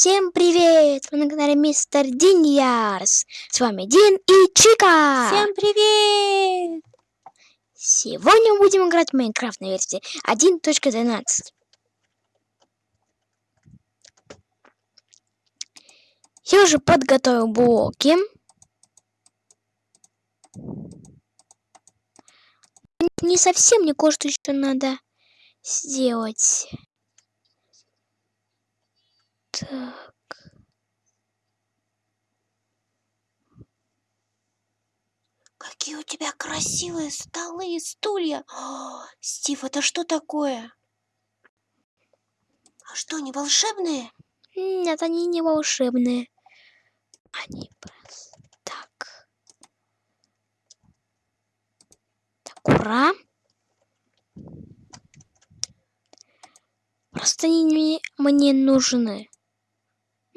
Всем привет! Вы на канале Мистер Диньярс. С вами Дин и Чика. Всем привет! Сегодня мы будем играть в Майнкрафт на версии 1.12. Я уже подготовил блоки. Не совсем, мне кое-что еще надо сделать. Так. Какие у тебя красивые столы и стулья. О, Стив, это что такое? А что, они волшебные? Нет, они не волшебные. Они просто так. Так, ура. Просто они мне, мне нужны.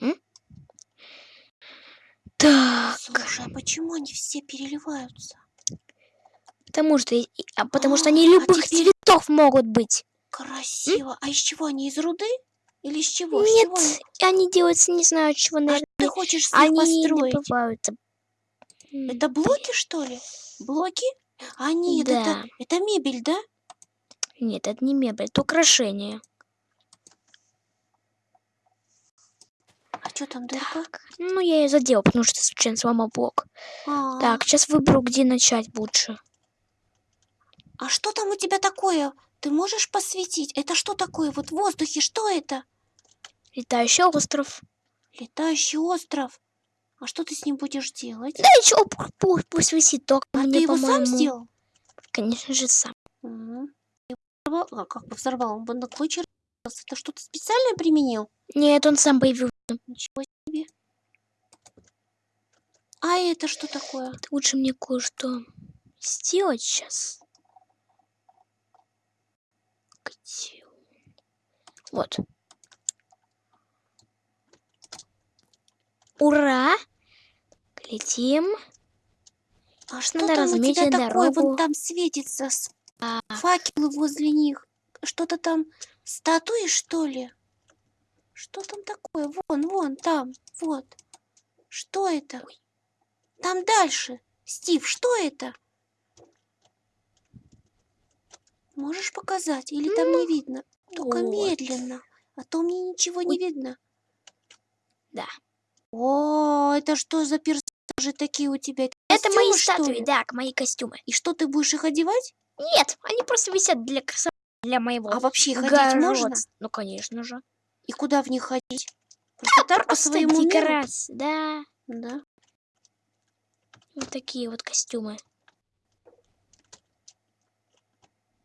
М? Так, Слушай, а почему они все переливаются? потому что, а потому что А, они а любых теперь- цветов могут быть. Красиво. А из чего они? Из руды? Или из чего? Из Нет, чего они? они делаются, не знаю, чего, А наверное. ты хочешь с Они построить? добываются. М, Это блоки, что ли? Блоки? А нет, Да. это, это мебель, да? Нет, это не мебель, это украшение. Что там дырка? Так, ну я ее задел, потому что случайно сломал блок. А, Так, сейчас выберу, где начать лучше. а что там у тебя такое? Ты можешь посветить? Это что такое? Вот в воздухе, что это? Летающий остров. Летающий остров. А что ты с ним будешь делать? Да ничего, пу- пу- пусть висит, только а мне, ты его сам сделал? Конечно же, сам. Взорвал- А как бы взорвал? Он бы на клочья. Это что-то специальное применил? Нет, он сам появился. Ничего себе. А это что такое? Лучше мне кое-что сделать сейчас. Где он? Вот. Ура! Летим. А что Надо там у тебя разметить такое? дорогу. Вон там светится с- факелы возле них. Что-то там статуи, что ли? Что там такое? Вон, вон, там, вот. Что это? Там дальше. Стив, что это? Можешь показать? Или там не видно? Только вот. медленно. А то мне ничего не Ой. видно. Да. О, это что за персонажи такие у тебя? Это мои Костюмы, что статуи, ли? да, мои костюмы. И что ты будешь их одевать? Нет, они просто висят для красоты, для моего А вообще ходить можно? огородства. Ну, конечно же. И куда в них ходить? Просто так по своему декорации, да. Да. Вот такие вот костюмы.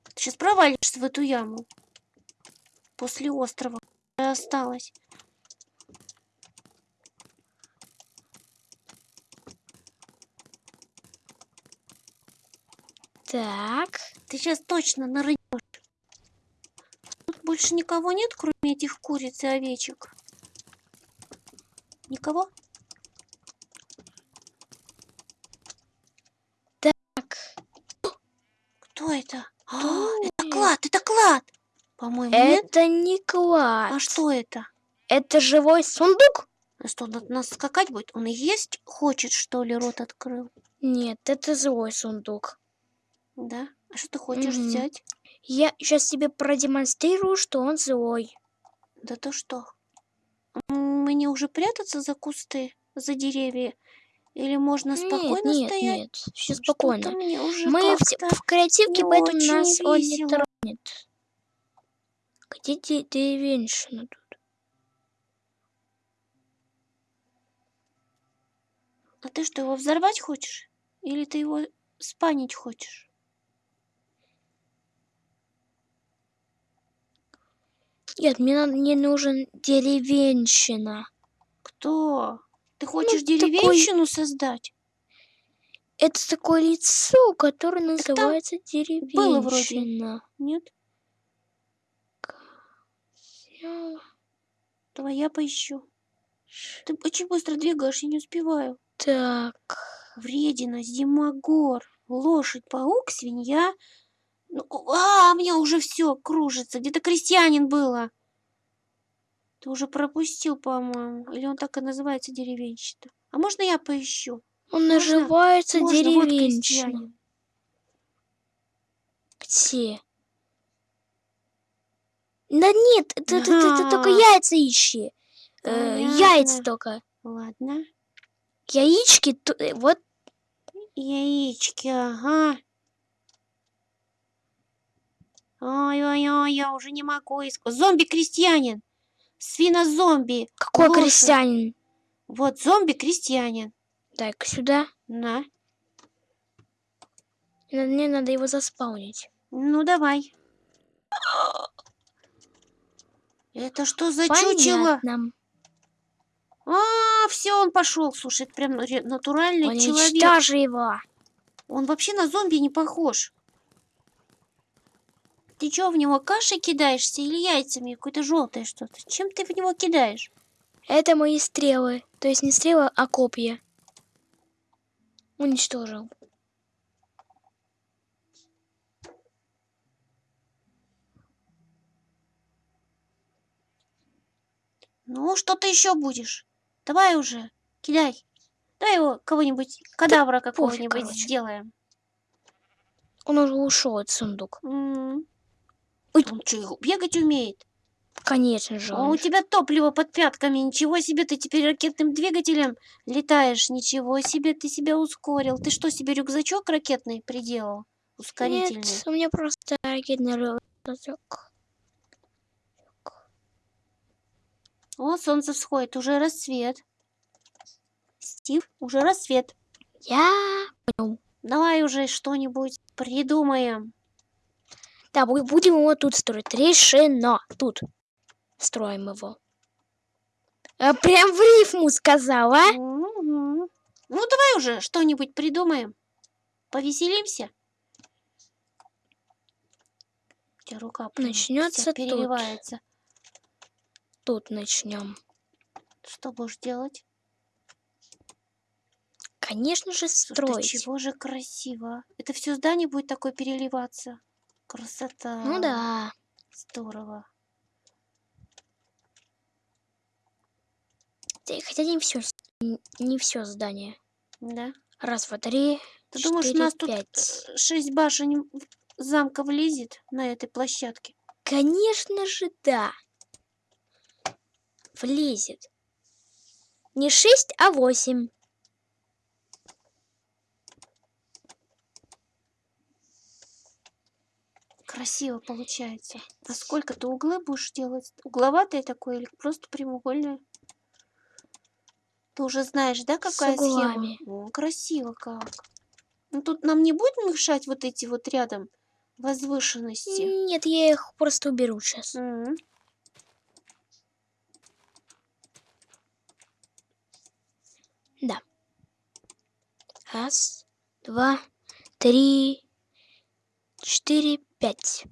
Ты сейчас провалишься в эту яму. После острова осталось. Так. Ты сейчас точно нырнешь. Больше никого нет, кроме этих куриц и овечек. Никого? Так. Кто это? А, Кто это клад, это клад! По-моему, нет? Это не клад. А что это? Это живой сундук? А что, он от нас скакать будет? Он и есть хочет, что ли, рот открыл? Нет, это злой сундук. Да? А что ты хочешь Мгм. взять? Я сейчас тебе продемонстрирую, что он злой. Да то что? Мне уже прятаться за кусты, за деревья? Или можно спокойно нет, нет, стоять? нет. Все спокойно. мне уже Мы в, в креативке, поэтому нас он не весело. тронет. Где де- деревенщина тут? А ты что, его взорвать хочешь? Или ты его спанить хочешь? Нет, мне, мне нужен деревенщина. Кто? Ты хочешь такой- деревенщину создать? Это такое лицо, которое там называется было вроде. деревенщина. Нет? Я- Давай я поищу. Ты очень быстро двигаешь, я не успеваю. Так. Вредина, зимогор, лошадь, паук, свинья. Ну, а, меня уже все кружится. Где-то крестьянин было. Ты уже пропустил, по-моему. Или он так и называется деревенщина? А можно я поищу? Он Можно? называется Можно, вот деревенщина. крестьянин. Где? Да нет, ты, ты, ты, ты только яйца ищи. Э, яйца только. Ладно. Яички, э, вот Яички, ага. Ой-ой-ой, я уже не могу искать. Зомби-крестьянин. Свинозомби. какой Лошадь. крестьянин. Вот зомби-крестьянин. Дай-ка сюда. На. Мне надо его заспаунить. Ну, давай. Это что за чучело? Понятно. А, все, он пошел. Слушай, это прям натуральный человек. Уничтожи его. Он вообще на зомби не похож. Ты что, в него кашей кидаешься или яйцами? Какое-то желтое что-то. Чем ты в него кидаешь? Это мои стрелы. То есть не стрелы, а копья. Уничтожил. Ну, что ты еще будешь? Давай уже, кидай. Дай его кого-нибудь, кадавра какого-нибудь сделаем. Он уже ушел от сундук. М. Ой. Он что, бегать умеет? Конечно же. А у тебя топливо под пятками. Ничего себе, ты теперь ракетным двигателем летаешь. Ничего себе, ты себя ускорил. Ты что, себе рюкзачок ракетный приделал? Ускорительный. Нет, у меня просто ракетный рюкзак. О, солнце всходит, уже рассвет. Стив, уже рассвет. Я... Давай уже что-нибудь придумаем. Да, бу- будем его тут строить. Решено. Тут. Строим его. А, прям в рифму сказала. а? Ну, давай уже что-нибудь придумаем. Повеселимся. У тебя рука Начнется тут. переливается. Тут начнем. Что будешь делать? Конечно же, Слушай, строить. чего же красиво. Это все здание будет такое переливаться. Красота. Ну да. Здорово. Хотя не все, не все здание. Да. Раз, два, три, Ты думаешь, у четыре, нас тут пять. э, шесть башен замка влезет на этой площадке? Конечно же, да. Влезет. Не шесть, а восемь. Красиво получается. А сколько ты углы будешь делать? Угловатое такое или просто прямоугольное? Ты уже знаешь, да, С какая углами. схема? О, красиво как. Ну тут нам не будет мешать вот эти вот рядом возвышенности. Нет, я их просто уберу сейчас. М. Да. Раз, два, три, четыре, пять.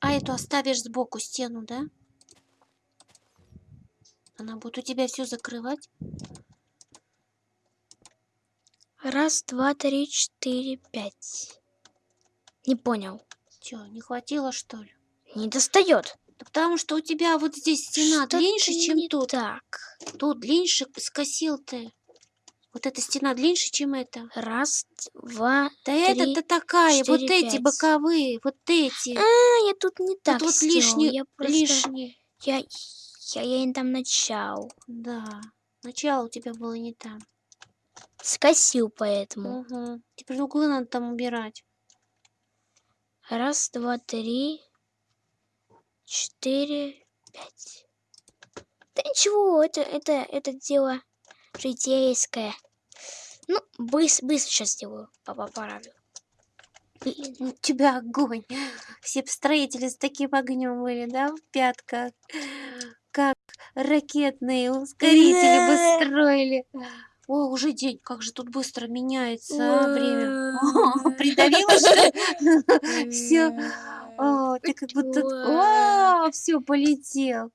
А эту оставишь сбоку стену, да? Она будет у тебя все закрывать? Раз, два, три, четыре, пять. Не понял. Че, не хватило что ли? Не достает. Да потому что у тебя вот здесь стена Что-то длиннее, чем не тут. Так. Тут длиннее скосил ты. Вот эта стена длиннее, чем эта. Раз, два. Да это-то такая, вот четыре, эти пять. боковые, вот эти. А, я тут не так вот сделал. лишний, Я просто... лишний. Я, я, я им там начал. Да, начало у тебя было не там. Скосил поэтому. Угу. Теперь углы надо там убирать. Раз, два, три, четыре, пять. Да ничего, это, это, это дело житейское. Ну, быстро, быстро сейчас сделаю, папа поправлю. У тебя огонь. Все строители с таким огнем были, да, в пятках. Как ракетные ускорители бы строили. О, уже день. Как же тут быстро меняется время. О, Придавила, что Все. Ты как будто... О, все, полетел.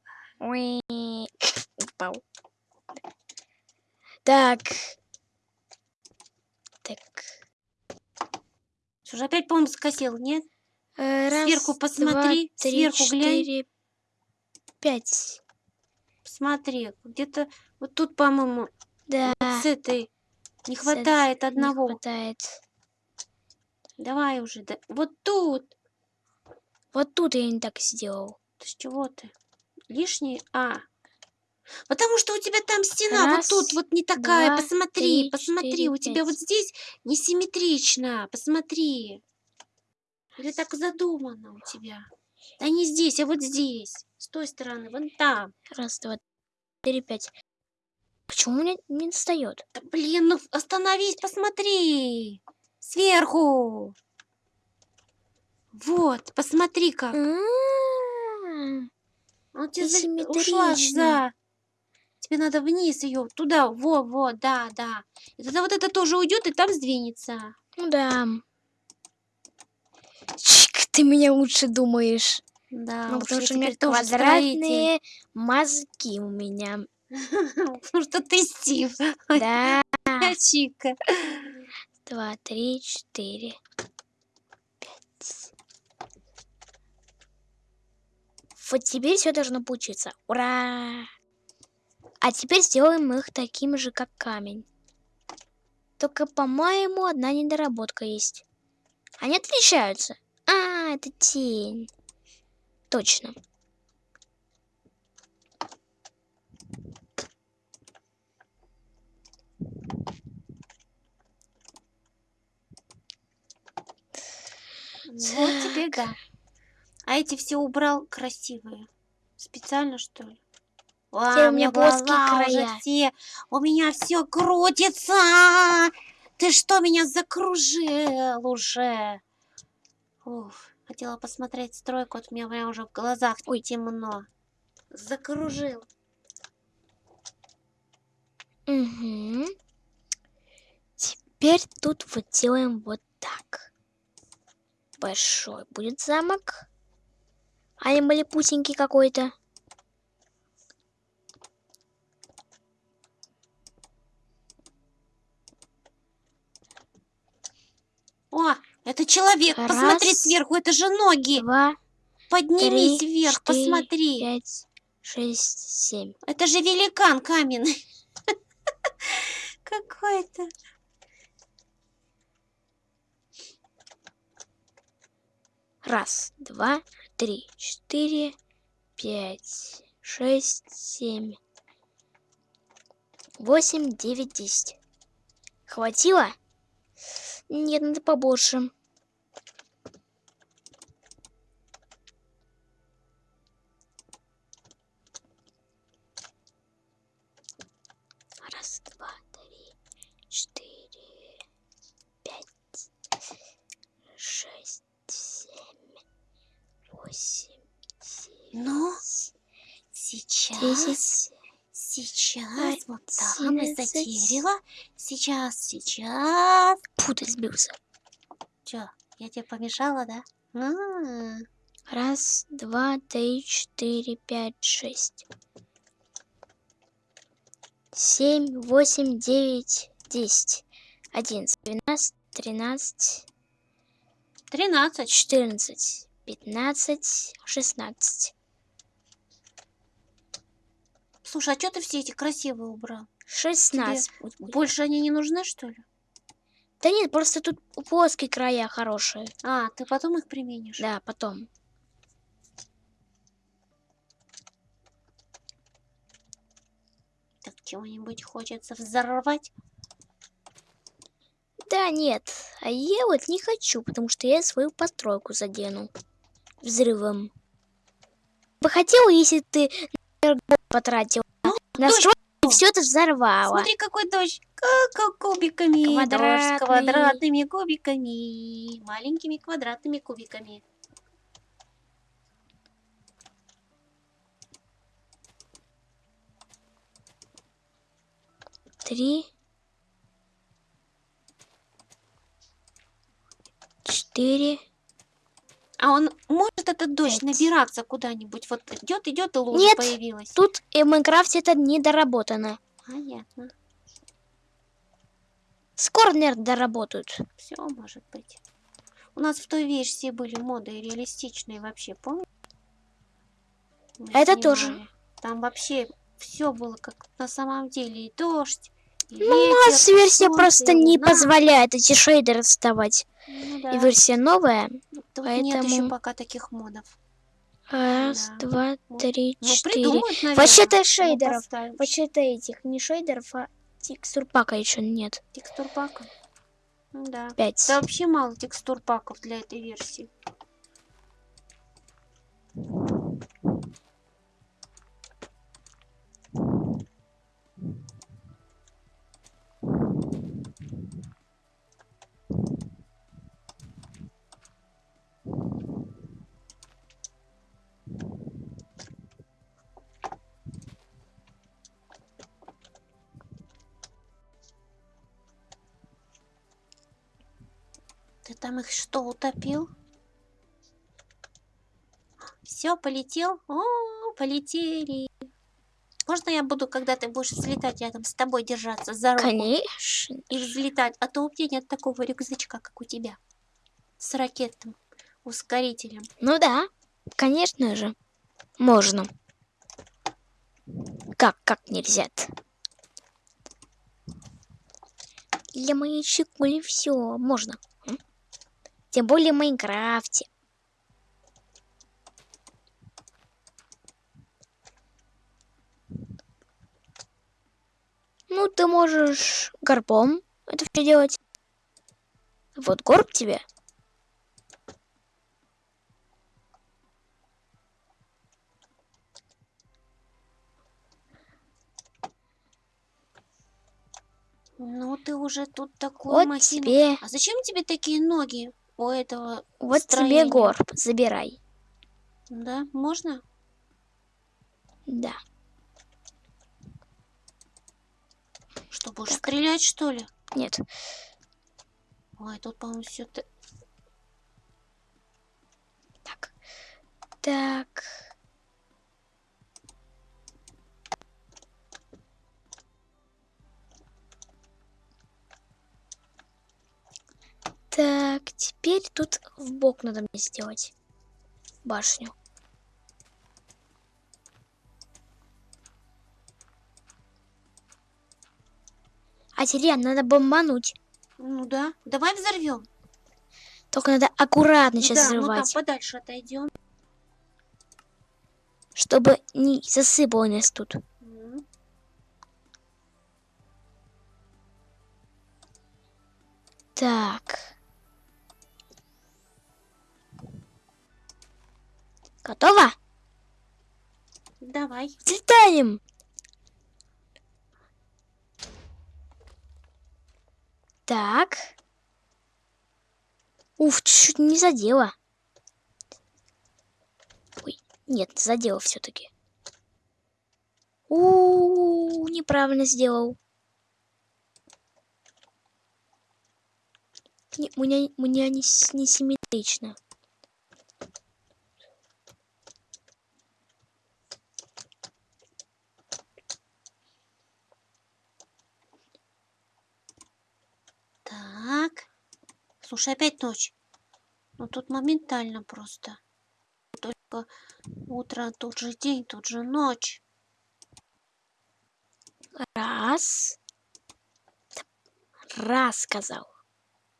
Так. Так. Слушай, опять, по-моему, скосил, нет? Э, Раз, Сверху посмотри, два, три, сверху глянь. четыре, пять. Смотри, где-то вот тут, по-моему, Да. с этой не с- хватает не одного. хватает. Давай уже, да. Вот тут. Вот тут я не так сделал. Ты с чего ты? Лишний? А. Потому что у тебя там стена Раз, вот тут вот не такая. два, посмотри, три, посмотри. четыре, у тебя вот здесь несимметрично. Посмотри. Или так задумано у тебя? Да не здесь, а вот здесь. С той стороны, вон там. Раз, два, четыре, пять. Почему мне не достает? Да блин, ну остановись, посмотри. Сверху. Вот, посмотри как. М, Он тебе ушла за. Тебе надо вниз ее, туда, во, во, да, да. И тогда вот это тоже уйдет и там сдвинется. Ну да. Чик, ты меня лучше думаешь. Да, ну, потому что у меня тоже строитель. квадратные мозги у меня. Потому что ты Стив, Да. Чика. Два, три, четыре, пять. Вот теперь все должно получиться. Ура! А теперь сделаем их таким же, как камень. Только, по-моему, одна недоработка есть. Они отличаются. А, это тень. Точно. Вот теперь да. А эти все убрал красивые. Специально, что ли? Ва, у меня плоские края. все. У меня все крутится. Ты что, меня закружил уже? Уф, хотела посмотреть стройку, вот у меня прям уже в глазах Ой. темно. Закружил. Угу. Теперь тут вот делаем вот так. Большой будет замок. А не малепусенький какой-то. О, это человек. Посмотри Раз, сверху, это же ноги. Два, Поднимись три, вверх, четыре, посмотри. пять, шесть, семь. Это же великан каменный. Какой-то. Раз, два, три, четыре, пять, шесть, семь, восемь, девять, десять. Хватило? Нет, надо побольше. Раз, два, три, четыре, пять, шесть, семь, восемь, Ну, девять, сейчас, десять. сейчас, вот там из-за одиннадцать. дерева. Сейчас, сейчас. Фу, ты сбился. Чё, я тебе помешала, да? А, Раз, два, три, четыре, пять, шесть. Семь, восемь, девять, десять. Одиннадцать, двенадцать, тринадцать, Тринадцать. четырнадцать, пятнадцать, шестнадцать. Слушай, а что ты все эти красивые убрал? Шестнадцать. пусть будет. Больше они не нужны, что ли? Да нет, просто тут плоские края хорошие. А, ты потом их применишь? Да, потом. Так чего-нибудь хочется взорвать? Да нет, а я вот не хочу, потому что я свою постройку задену взрывом. Бы хотела, если ты потратил на дождь стройку все это взорвало. Смотри, какой дождь. Как кубиками. Квадратный. Дождь с квадратными кубиками. Маленькими квадратными кубиками. Три. Четыре. А он может этот дождь набираться куда-нибудь? Вот идет, идет, и лужа Нет, появилась. Тут в Майнкрафте это недоработано. Понятно. Скоро, наверное, доработают. Все может быть. У нас в той версии были моды реалистичные вообще, помнишь? Мы Это тоже. снимали. Там вообще все было как на самом деле. И дождь, и Ну, у нас версия просто не позволяет эти шейдеры вставать. Ну да. И версия новая. Тут нет еще поэтому- пока таких модов. Раз, Да. два, три, Ну, четыре. Вообще-то шейдеров. Вообще-то этих не шейдеров, а текстур пака еще нет. Текстур пака. Ну да. Пять. Да вообще мало текстур паков для этой версии. Там их что, утопил? Все, полетел? О, полетели. Можно я буду, когда ты будешь взлетать рядом с тобой держаться за руку Конечно. и взлетать? А то у меня нет такого рюкзачка, как у тебя. С ракетным ускорителем. Ну да, конечно же. Можно. Как, как нельзя -то? Для моей чикули все можно. Тем более в Майнкрафте. Ну, ты можешь горбом это все делать. Вот горб тебе. Ну, ты уже тут такую Вот махину- тебе, А зачем тебе такие ноги у этого? вот тебе строения. горб. Забирай. Да, можно? Да. Что, будешь Так. стрелять, что ли? Нет. Ой, тут, по-моему, все... Так. Так. Так, теперь тут в бок надо мне сделать башню. А теперь надо бомбануть. Ну да, давай взорвем. Только надо аккуратно сейчас да, ну там взрывать, подальше отойдем. чтобы не засыпало нас тут. Так. Готово? Давай. Взлетаем! Так. Уф, чуть-чуть не задела. Ой, нет, задела все-таки. У, неправильно сделал. Не, у меня, у меня не, не симметрично. Так. Слушай, опять ночь. Ну тут моментально просто. Только утро, тут же день, тут же ночь. Раз. Раз сказал.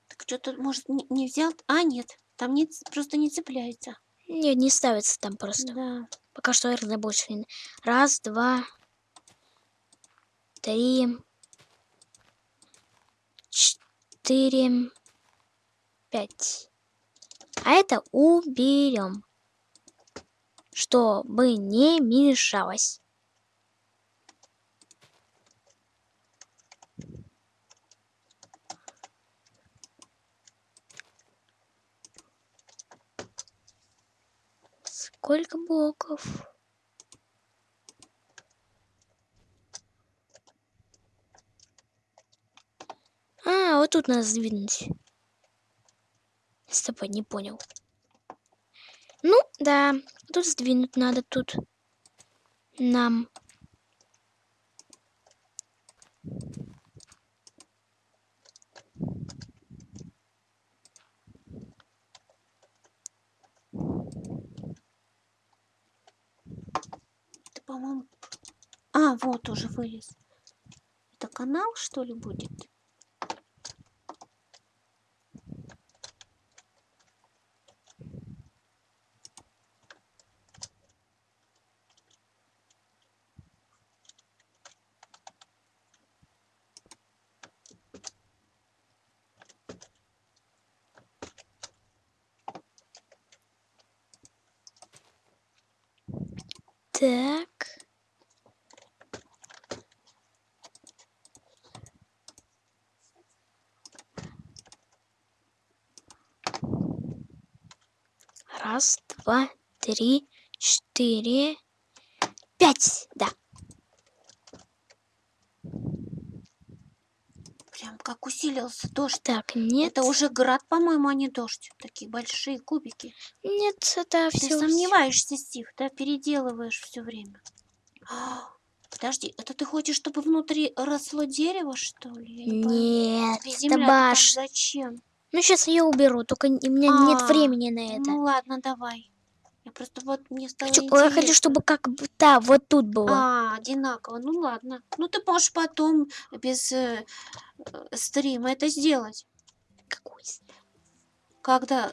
Так что тут, может, не, не взял? А, нет. Там не, просто не цепляется. Нет, не ставится там просто. Да. Пока что RD больше не... Раз, два, три, четыре, пять. А это уберем, чтобы не мешалось. Сколько блоков? А, вот тут надо сдвинуть. С тобой не понял. Ну, да, тут сдвинуть надо тут. Нам. Это, по-моему... А, вот уже вылез. Это канал, что ли, будет? Так. Раз, два, три, четыре, пять. Да. Прям как усилился дождь. Так, нет. Это уже град, по-моему, а не дождь. Такие большие кубики. Нет, это Ты все. сомневаешься, Стив, да? Переделываешь все время. А, Подожди, это ты хочешь, чтобы внутри росло дерево, что ли? Нет, это баш. зачем? Ну, сейчас я уберу, только у меня нет А, времени на это. Ну ладно, давай. Просто вот мне стало Хочу- я хочу, интересно. чтобы как бы, да, вот тут было. А, одинаково. Ну ладно. Ну ты можешь потом без э, э, стрима это сделать. Какой с- Когда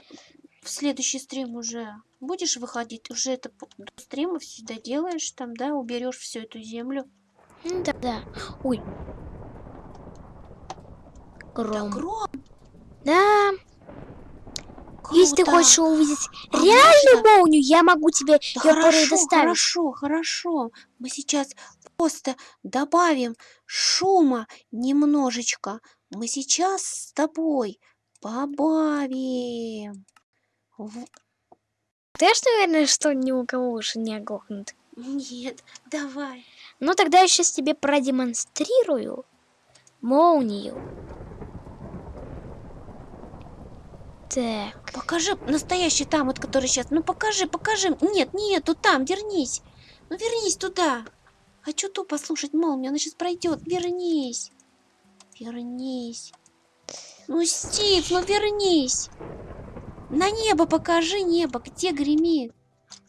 в следующий стрим уже будешь выходить, уже это до стрима все доделаешь, там, да, уберешь всю эту землю. М, Да, да. Ой. Да, Гром. гром. Да, если ты круто. хочешь увидеть А реальную молнию, я могу тебе Да ее хорошо, доставить. хорошо, хорошо. Мы сейчас просто добавим шума немножечко. Мы сейчас с тобой побавим. Ты ж, наверное, что ни у кого уши не оглохнут. Нет, давай. Ну, тогда я сейчас тебе продемонстрирую молнию. Так, Покажи настоящий там, вот который сейчас. Ну покажи, покажи. Нет, нет, тут там, вернись. Ну вернись туда. Хочу ту послушать молнию, она сейчас пройдет. Вернись. Вернись. Ну, Стив, ну вернись. На небо покажи небо, где гремит.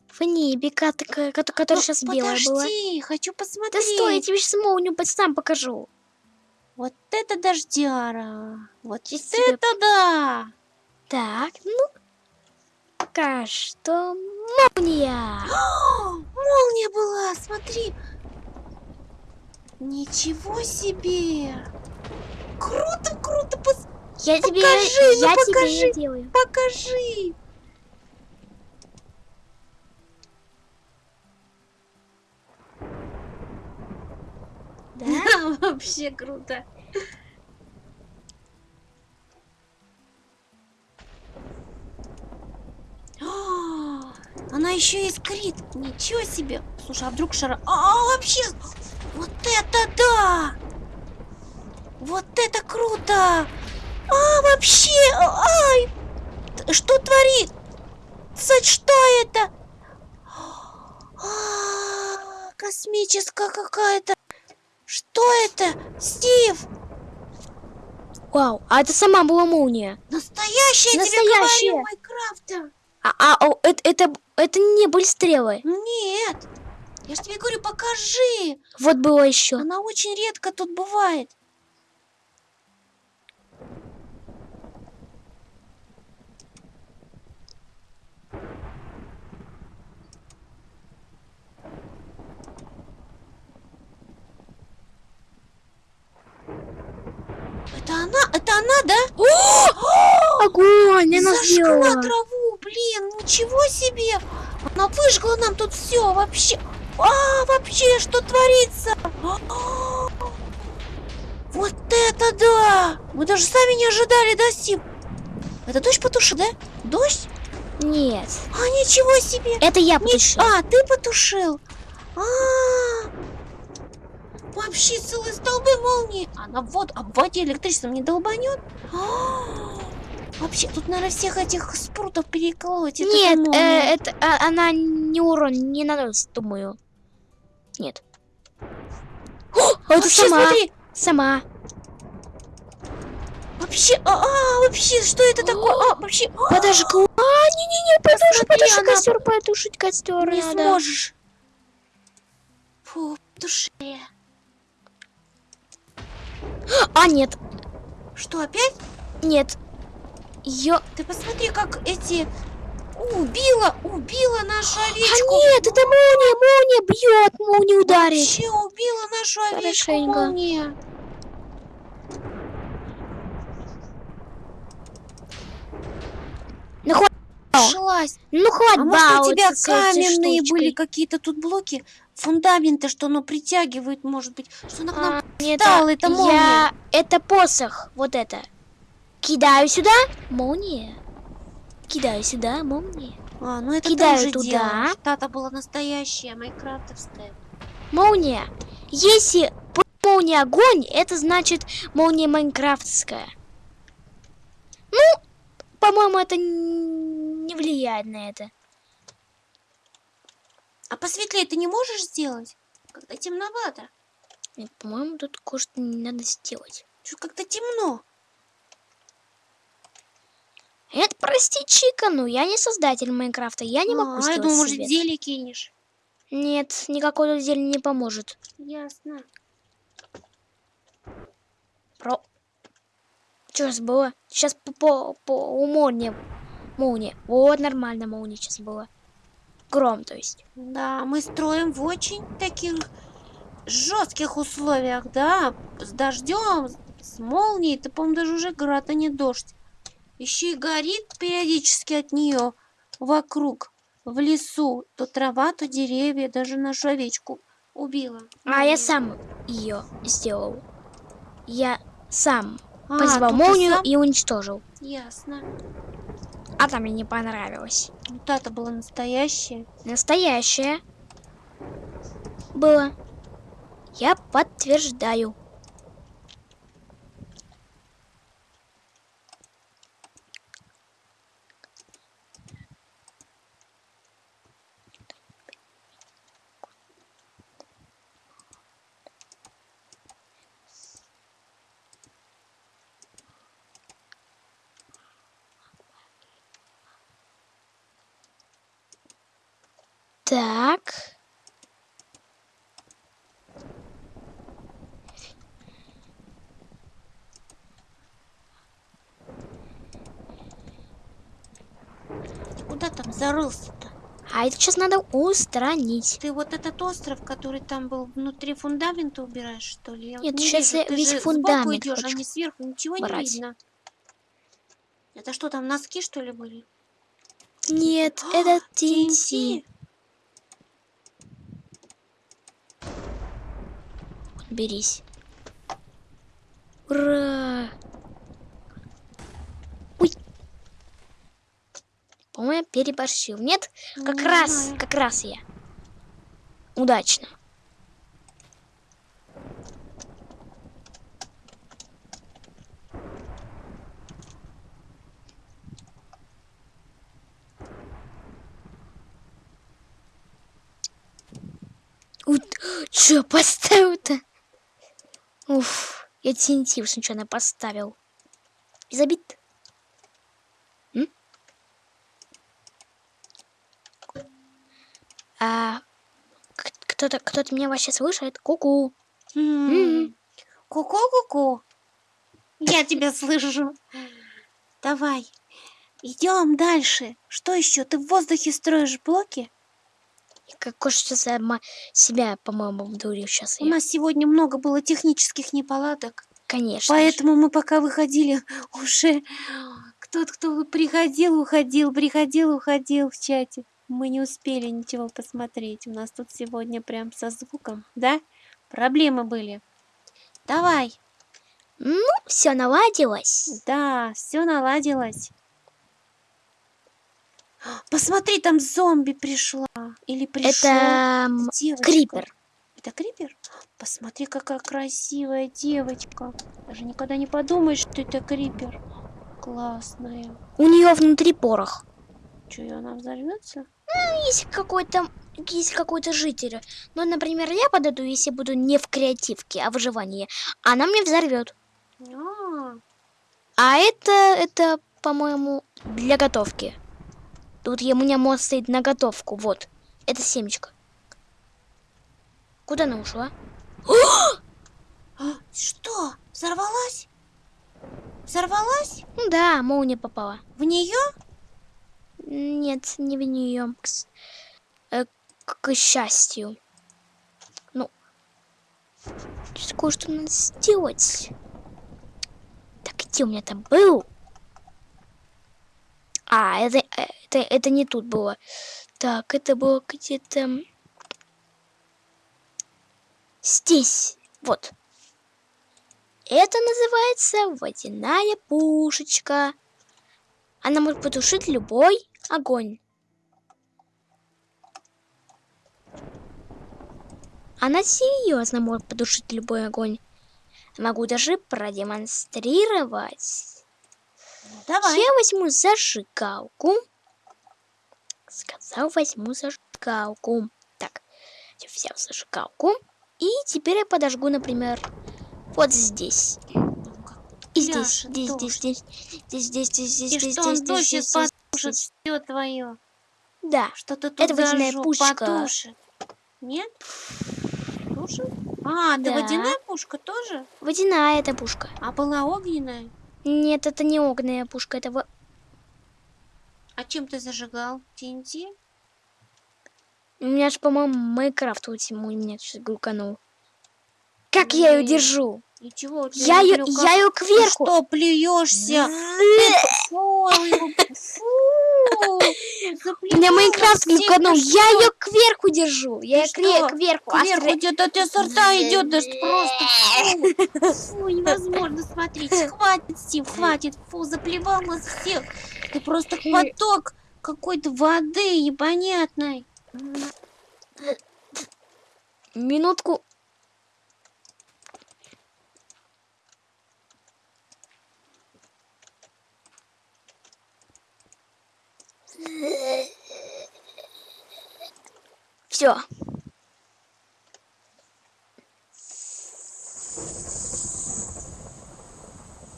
в небе, кот- ко- кот- которая Ну, сейчас белая была. подожди, хочу Да посмотреть. стой, я тебе сейчас молнию под сам покажу. Вот это дождяра. Вот тебе это да. Так, ну, пока что молния. О, молния была, смотри. Ничего себе. Круто, круто, пос- Я тебе, Покажи, ну я тебе покажи. её делаю. покажи. Да? вообще круто. Еще искрит. Ничего себе. Слушай, а вдруг шара... А, вообще... Вот это да! Вот это круто! А, вообще... Ай! Т- Что творит? Что это? А, космическая какая-то. Что это? Стив! Вау, а это сама была молния. Настоящая, я тебе Настоящая. говорю, Майкрафта. А, а, о, это, это, это не были стрелы. Нет. Я же тебе говорю, покажи. Вот было еще. Она очень редко тут бывает. Это она? Это она, да? Огонь, она Зажгла сделала. траву, блин, ничего себе! Она выжгла нам тут все вообще. А, вообще, что творится? А, Вот это да! Мы даже сами не ожидали, да, Стив? Это дождь потушил, да? Дождь? Нет, А, ничего себе! это я Ни- потушила. А, ты потушил? А, Вообще целые столбы молнии. Она в воду, а в воде электричеством не долбанет? А, Вообще, тут, наверное, всех этих спрутов переколоть. Это Нет, э, это а, она не урон не наносит, думаю. Нет. О, это Вообще, сама. смотри, Сама. вообще, а, а, вообще, что это такое? А, вообще, а, Подожгла. А, не-не-не, потуши, Посмотри, потуши она- костер, потушить костер не надо. сможешь. Фу, душе. А, нет, Что, опять? нет. Ее... Ты посмотри, как эти... Убила, убила нашу А овечку. нет, это молния, молния бьет, молния ударит. Вообще убила нашу овечку Хорошенько. молния. Ну, хватит, Шлась. ну, хватит А может у тебя каменные были какие-то тут блоки? Фундаменты, что оно притягивает, может быть. Что она к нам... А, нет, встала, это молния. я... Это посох, вот это. Кидаю сюда, молния. Кидаю сюда, молния. А, ну это Кидаю ты уже туда. делаешь. Та-то была настоящая. Молния. Если молния огонь, это значит молния майнкрафтская. Ну, по-моему, это не влияет на это. А посветлее ты не можешь сделать? Когда темновато. Нет, по-моему, тут кое-что не надо сделать. Чуть как-то темно. Нет, прости, Чика, ну я не создатель Майнкрафта, я не могу а, я сделать думаю, может, зелье кинешь. Нет, никакой зелень не поможет. Ясно. Про... Что сейчас было? Сейчас по, по, по у молнии. Молния. Вот нормально молния сейчас было. Гром, то есть. Да, мы строим в очень таких жестких условиях, да, с дождем, с молнией, это, по-моему, даже уже град, а не дождь. Еще и горит периодически от нее вокруг, в лесу, то трава, то деревья, даже нашу овечку убила. А я сам ее сделал. Я сам А, позвал молнию сам? и уничтожил. Ясно. А там мне не понравилось. Вот это была настоящая. Настоящее. Было. Я подтверждаю. Так. Куда там зарылся-то? А это сейчас надо устранить. Ты вот этот остров, который там был внутри фундамента убираешь, что ли? Я вот Нет, не сейчас вижу. Ты весь же фундамент идешь, а не сверху, ничего не убрать. видно. Это что там, носки, что ли, были? Нет, А, это TNT? TNT. Берись. Ура! Ой. По-моему, переборщил. Нет? Как Не раз, знаю. как раз я. Удачно. Че поставил-то? Уф, я TNT случайно поставил. Без обид. М? А кто-то кто-то меня вообще слышит? Ку-ку. М. М. Ку-ку-ку-ку. Я тебя слышу. Давай, идем дальше. Что еще? Ты в воздухе строишь блоки? Какой сейчас сама себя, по-моему, обдурил сейчас У я. нас сегодня много было технических неполадок. Конечно. же. Поэтому мы пока выходили, уже кто-то, кто приходил, уходил, приходил, уходил в чате. Мы не успели ничего посмотреть. У нас тут сегодня прям со звуком, да? Проблемы были. Давай. Ну, все наладилось. Да, все наладилось. Посмотри, там зомби пришла. Или пришел. Это девочка. крипер. Это крипер? Посмотри, какая красивая девочка. Даже никогда не подумаешь, что это крипер. классная. У нее внутри порох. Че, и она взорвется? Есть какой-то есть какой-то житель. Ну, например, я подойду, если буду не в креативке, а в выживании. Она мне взорвет. А, А это, это, по-моему, для готовки. Тут я, у меня мост стоит на готовку. Вот. Это семечко. Куда она ушла? а, что? Взорвалась? Взорвалась? Ну Да, молния попала. В нее? Нет, не в нее. К, э, к- к счастью. Ну, сейчас кое-что надо сделать. Так, где у меня там был? А, это, это, это не тут было. Так, это было где-то... Здесь. Вот. Это называется водяная пушечка. Она может потушить любой огонь. Она серьезно может потушить любой огонь. Могу даже продемонстрировать. Давай. Я возьму зажигалку. Сказал, возьму зажигалку. Так, я взял зажигалку. И теперь я подожгу, например, вот здесь. И здесь, здесь, здесь, здесь, здесь, здесь, здесь, здесь, здесь, здесь, сейчас здесь, потушит здесь. все твое? Да. Что ты тут Это водяная пушка. потушит? Нет? Тушит? А, да. Да. водяная пушка тоже? Водяная эта пушка. А была огненная? Нет, это не огненная пушка, это А чем ты зажигал? ТНТ? У меня же, по-моему, Майнкрафт вот ему меня сейчас глюканул. Как я ее держу? Ничего, Я ее, я ее Ты кверху. что, плюешься? Фу, У меня Майнкрафт глюканул. ты Я ее кверху держу. Я Ты ее кверху. а Кверху идет, от тебя со рта идет, да что просто фу, фу, невозможно смотреть. Хватит, Стив, хватит, фу, заплевал нас всех. Ты просто поток какой-то воды непонятной. Минутку. Все.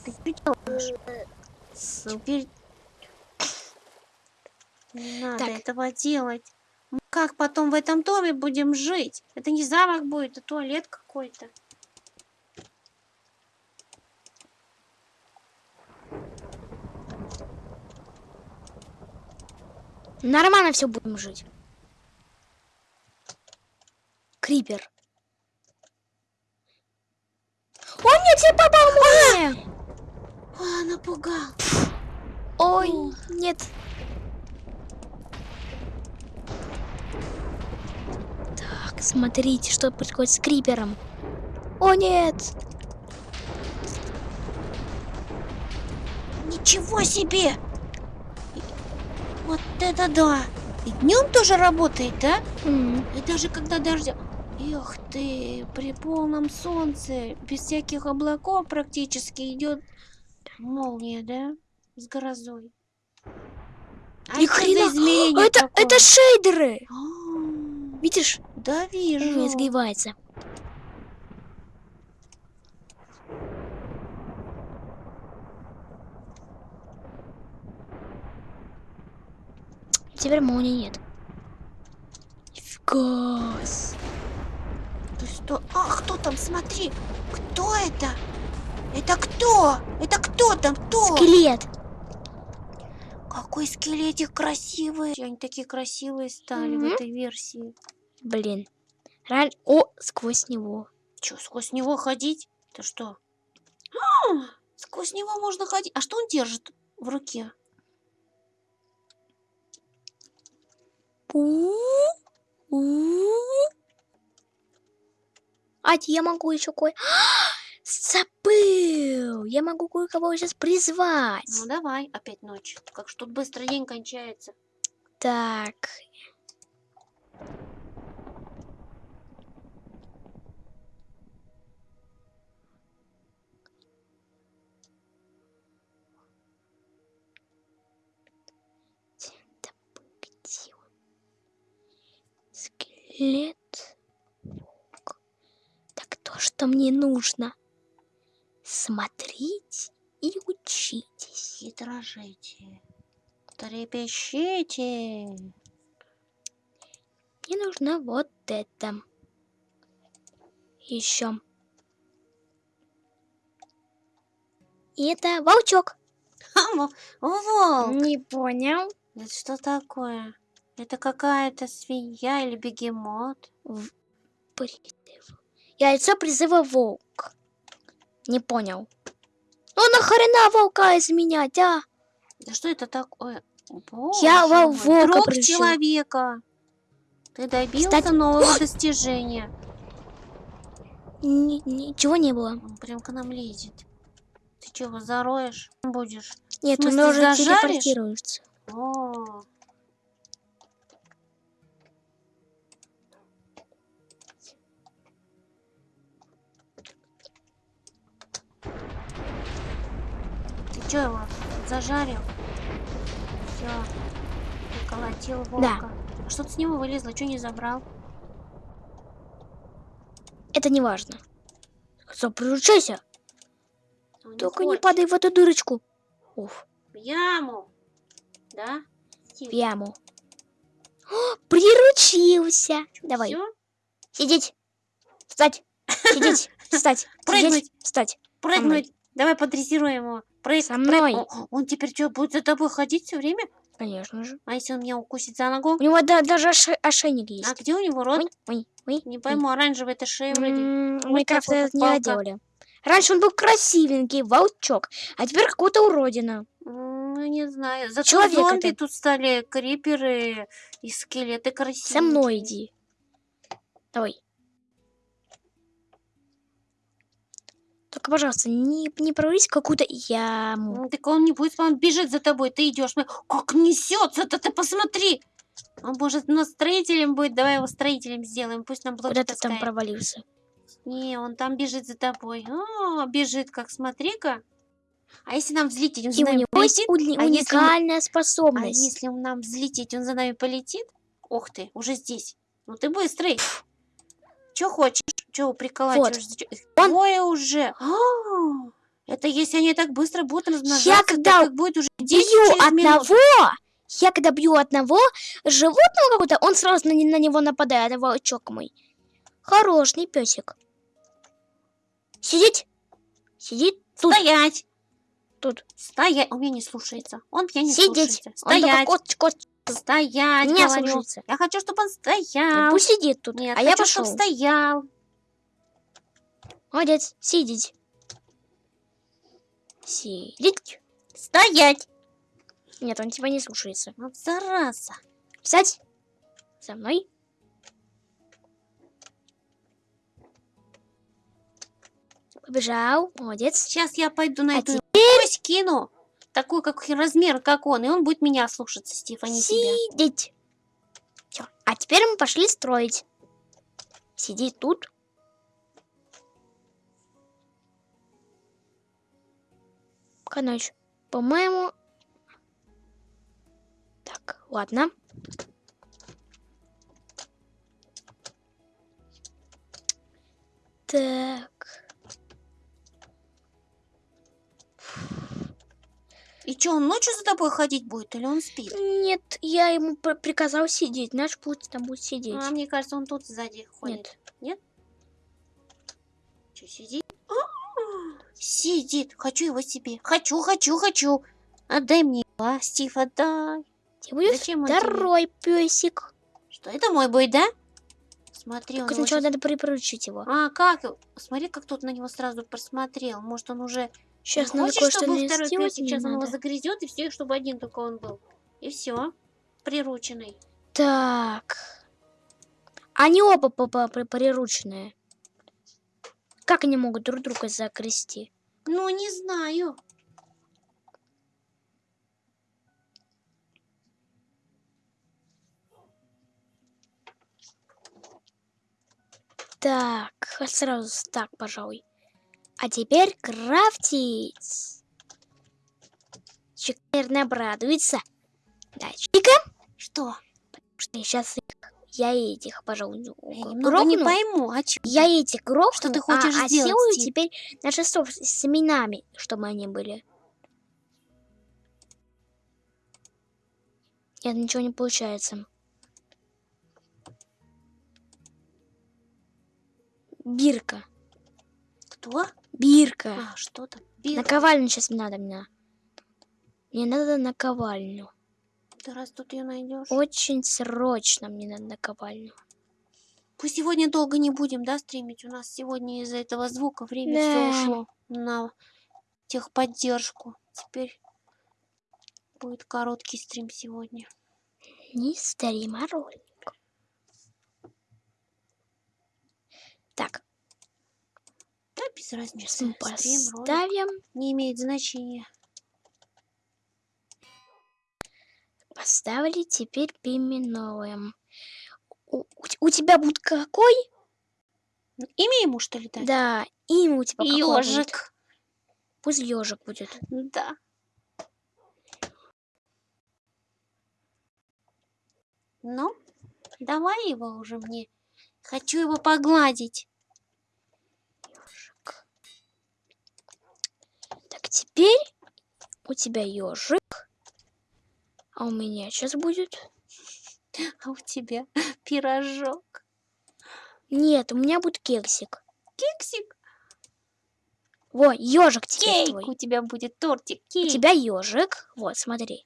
Ты что делаешь? Теперь не надо Так. этого делать. Мы как потом в этом доме будем жить? Это не замок будет, а туалет какой-то. Нормально все будем жить. Крипер. О, нет, я попал молния! А, напугал. Ой, нет. Так, смотрите, что происходит с крипером. О, нет! Ничего себе! Вот это да! И днем тоже работает, да? М, И даже когда дождя... Эх ты, при полном солнце, без всяких облаков практически идет молния, да? С грозой. А Ни хрена! Это, такое? это шейдеры! А, Видишь? Да вижу. изгибается. Теперь молнии нет. Нифига. с- Ты что? А, кто там? Смотри! Кто это? Это кто? Это кто там? Кто? Скелет. Какой скелетик красивый. Они такие красивые стали в Мгм. этой версии. Блин. Реально. О, сквозь него. Че, сквозь него ходить? Это что? А, сквозь него можно ходить. А что он держит в руке? У, у. А я могу еще кое... Забыл! Я могу кое-кого сейчас призвать. Ну давай, опять ночь. Как ж тут быстро день кончается. Так. Лет. Так то, что мне нужно. Смотрите и учитесь. Хитрожите. Трепещите. Мне нужно вот это. Еще. И это волчок. Во- волк. Не понял. Это что такое? Это какая-то свинья или бегемот? Призыв. Яйцо призыва волк. Не понял. Ну нахрена волка изменять, а? Да что это такое? Я Боже во мой, волка Друг пришел. человека. Ты добился Кстати- нового достижения. Ни- ничего не было. Он прям к нам лезет. Ты чего, зароешь? Будешь? Нет, он уже телепортируется. О, Что его зажарил? Все. Приколотил волка. А что ты с него вылезла? Что не забрал? Это не важно. Что, приручайся. Он Только не хочет. падай в эту дырочку. Уф, В яму. Да? в яму. О, приручился. Давай, Всё? сидеть. Встать. Сидеть. Встать. Прыгнуть. Встать. Прыгнуть. Давай подрессируем его. Прыг, Со прыг. мной. О, Он теперь что, будет за тобой ходить все время? Конечно же. А если он меня укусит за ногу? У него да- даже ошей- ошейник есть. А где у него рот? Ой, ой, ой. Не ой. пойму, оранжевый это шея вроде. М, Вот Майнкрафт такой, это как не доделали. Раньше он был красивенький, волчок, а теперь какая-то уродина. Ну, не знаю. Зато Человек зомби это. тут стали, криперы и скелеты красивые. Со мной иди. Давай. Только, пожалуйста, не, не прорвись в какую-то яму. Так он не будет, он бежит за тобой, ты идешь. смотри, Как несется-то, ты посмотри. Он может у нас строителем будет, давай его строителем сделаем, пусть нам блоки Куда ты там таскает. провалился? Не, он там бежит за тобой. О, бежит, как смотри-ка. А если нам взлететь, он за И у нами него есть полетит? уни- А если мы- уникальная А способность. если нам взлететь, он за нами полетит? Ох ты, уже здесь. Ну ты быстрый. Че хочешь? Че приколачиваешься? Чё- Их Он- Двое уже. А, Это если они так быстро будут размножаться, Я так когда их будет уже 10 Бью одного, я когда бью одного животного какого-то, он сразу на, на него нападает, волчок мой. Хороший песик. Сидеть. Сидит тут. Стоять! Тут. Стоять! Он меня не слушается. Он меня не Сидеть. слушается. Он только Стоять! кот, кот. Стоять, Меня говорю. Я хочу, чтобы он Ну, стоял. Пусть сидит тут, Нет, а я хочу, пошел. чтобы стоял. Молодец, сидеть. Сидеть. Стоять! Нет, он тебя не слушается. Вот зараза. Встать. За мной. Побежал. Молодец. Сейчас я пойду на А эту кость кину. Такой, как размер, как он. И он будет меня слушаться, а не тебя. Сидеть. Все. А теперь мы пошли строить. Сиди тут. Короче, по-моему... Так, ладно. Так. И что, он ночью за тобой ходить будет или он спит? Нет, я ему пр- приказал сидеть. Наш путь там будет сидеть. А, мне кажется, он тут сзади ходит. Нет. Что, сидит? А, Сидит. Хочу его себе. Хочу, хочу, хочу. Отдай мне его, а, Стив, отдай. Тебе будет Зачем он тебе? второй песик. Что, это мой будет, да? Смотри, он Только его сначала щас- надо припоручить его. А, как? Смотри, как тут на него сразу просмотрел. Может, он уже... Сейчас надо кое-что чтобы второй мне сейчас он его надо. загрызет, и все, чтобы один только он был. И все. Прирученный. Так. Они оба по- по- при- прирученные. Как они могут друг друга закрести? Ну, не знаю. Так, сразу так, пожалуй. А теперь крафтить. Чик, наверное, обрадуется. Да, Чика, Что? что я сейчас их я этих, пожалуй, Я не пойму, а чё? Я этих грохну, Что ты а- хочешь а, сделать, сделаю Стив? теперь на шестов с семенами, чтобы они были. Нет, ничего не получается. Бирка. Кто? Бирка. А, что там? Бир. Наковальню сейчас надо. Мне, мне надо наковальню. Ты раз тут ее найдешь. Очень срочно мне надо наковальню. Пусть сегодня долго не будем, да, стримить? У нас сегодня из-за этого звука время все Да. ушло на техподдержку. Теперь будет короткий стрим сегодня. Не стрим, а ролик. Так, без разницы. Стрим, поставим. Не имеет значения. Поставили, теперь переименуем. У, у те- у тебя будет какой? Имя ему, что ли, дать? Да, имя у тебя? Ёжик. Пусть ежик будет. Да. Ну, давай его уже мне. Хочу его погладить. Теперь у тебя ежик. А у меня сейчас будет. А у тебя пирожок. Нет, у меня будет кексик. Кексик. Во, ежик теперь Кейк. твой. У тебя будет тортик. У Кейк. тебя ежик. Вот, смотри.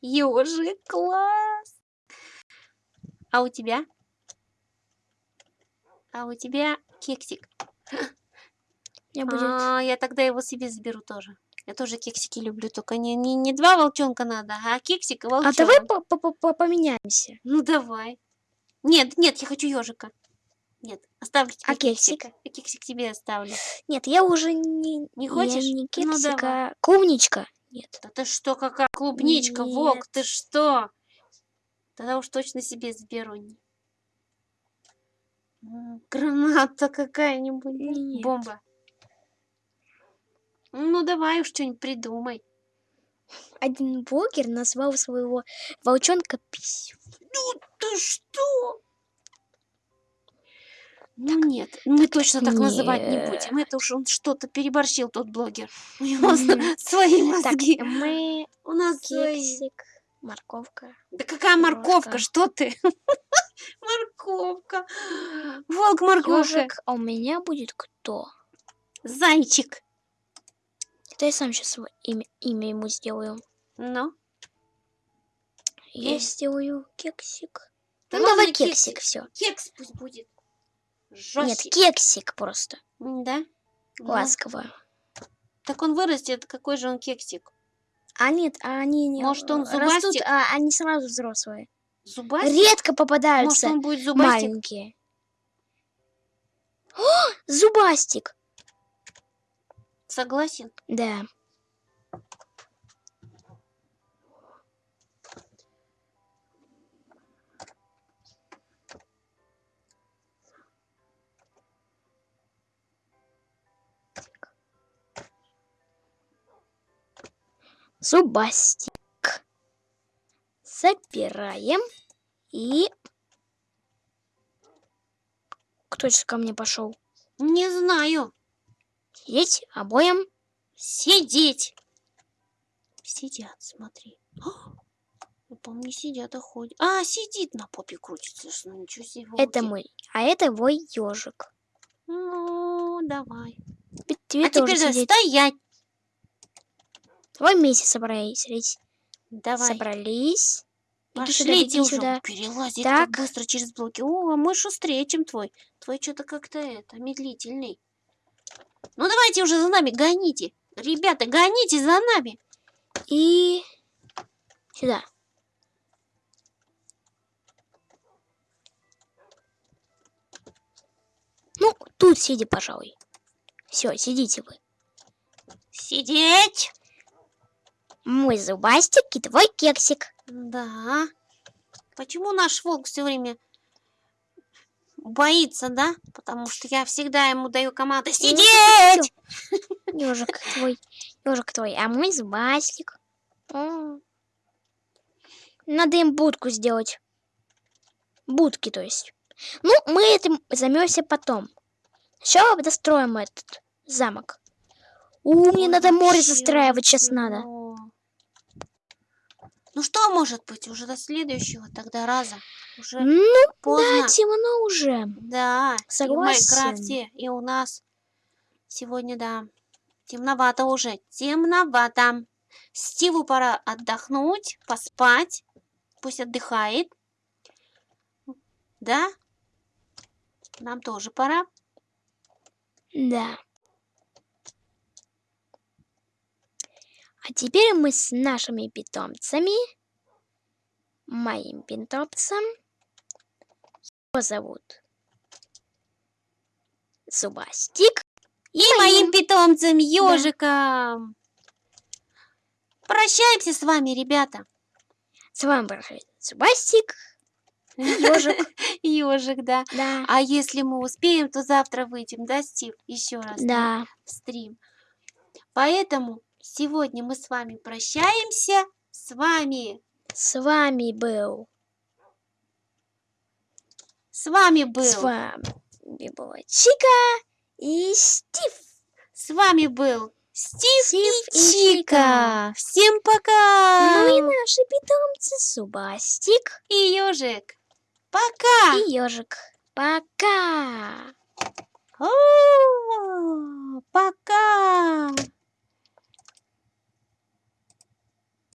Ёжик, класс. А у тебя? А у тебя кексик. Меня будет. А, я тогда его себе заберу тоже. Я тоже кексики люблю, только не, не, не два волчонка надо, а кексик и А волчонок. давай по- по- по- по- поменяемся. Ну давай. Нет, нет, я хочу ежика. Нет, оставлю тебе А кексик? кексика. А кексик тебе оставлю. Нет, я уже не, Не я хочешь? не Ну, кексик, давай. а клубничка. Нет. Да ты что, какая клубничка, Вок, Нет. ты что? Тогда уж точно себе заберу. Граната какая-нибудь. Бомба. Ну давай уж что-нибудь придумай. Один блогер назвал своего волчонка пись. Ну ты что? Ну нет, мы точно так называть не будем. Это уж он что-то переборщил, тот блогер. У него свои Так, мозги. мы У нас кексик, морковка. Да какая морковка, что ты? Морковка. Волк морковка. А у меня будет кто? Зайчик. Это я сам сейчас имя, имя ему сделаю. Ну, Я Э. сделаю кексик. Да ну давай кексик, кексик. все. кекс пусть будет. Нет, Жёсткий. кексик просто. Да? Ласково. Так он вырастет, какой же он кексик? А нет, а они не Может, он растут, зубастик? а они сразу взрослые. Зубастик? Редко Может, попадаются он будет зубастик? маленькие. О, зубастик. Согласен. Да. Зубастик. Забираем. И... Кто сейчас ко мне пошел? Не знаю. Сидеть обоим. Сидеть. Сидят, смотри. Я помню, не сидят, а ходят. А, сидит на попе крутится. что, Ну, ничего себе. Это мой. А это твой ежик. Ну, давай. Тебе а тоже теперь сидеть. стоять. Давай вместе собрались. Давай. Собрались. Пошли иди уже. сюда. Перелазить Так. так быстро через блоки. О, а мы шустрее, чем твой. Твой что-то как-то это, медлительный. Ну давайте уже за нами, гоните. Ребята, гоните за нами. И сюда. Ну, тут сиди, пожалуй. Все, сидите вы. Сидеть. Мой зубастик и твой кексик. Да. Почему наш волк все время боится, да? Потому что я всегда ему даю команду сидеть. Ежик твой, ежик твой, а мой зубастик. Надо им будку сделать. Будки, то есть. Ну, мы этим займемся потом. Сначала достроим этот замок. У, мне надо море застраивать, сейчас надо. Ну что может быть уже до следующего тогда раза? Уже Ну, поздно. да, темно уже. Да, и в Согласен. Майнкрафте, и у нас сегодня, да, темновато уже, темновато. Стиву пора отдохнуть, поспать, пусть отдыхает. Да, нам тоже пора. Да. А теперь мы с нашими питомцами, моим питомцем, его зовут Зубастик. И моим питомцем, ежиком. Прощаемся с вами, ребята. С вами был Зубастик, ежик, Ежик, да. да, А если мы успеем, то завтра выйдем, да, Стив? Еще раз да. в стрим. Поэтому сегодня мы с вами прощаемся. С вами, С вами был, с вами был, с вами была Чика и Стив. с вами был Стив, Стив и и Чика. Чика. Всем пока. Ну и наши питомцы Зубастик и ежик. Пока. и ежик. Пока! О, пока.